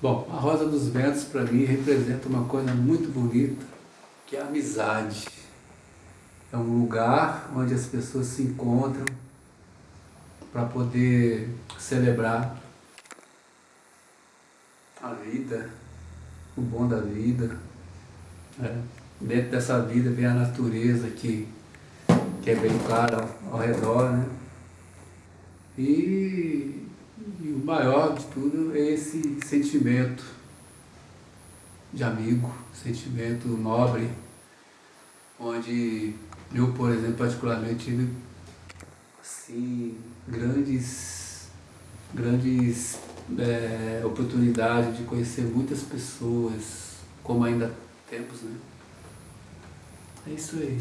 Bom, a Rosa dos Ventos para mim representa uma coisa muito bonita, que é a amizade. É um lugar onde as pessoas se encontram para poder celebrar a vida, o bom da vida. Né? Dentro dessa vida vem a natureza que, que é bem clara ao, ao redor. Né? E, e maior de tudo é esse sentimento de amigo, sentimento nobre, onde eu, por exemplo, particularmente tive assim, grandes, grandes é, oportunidades de conhecer muitas pessoas, como ainda temos, né? É isso aí.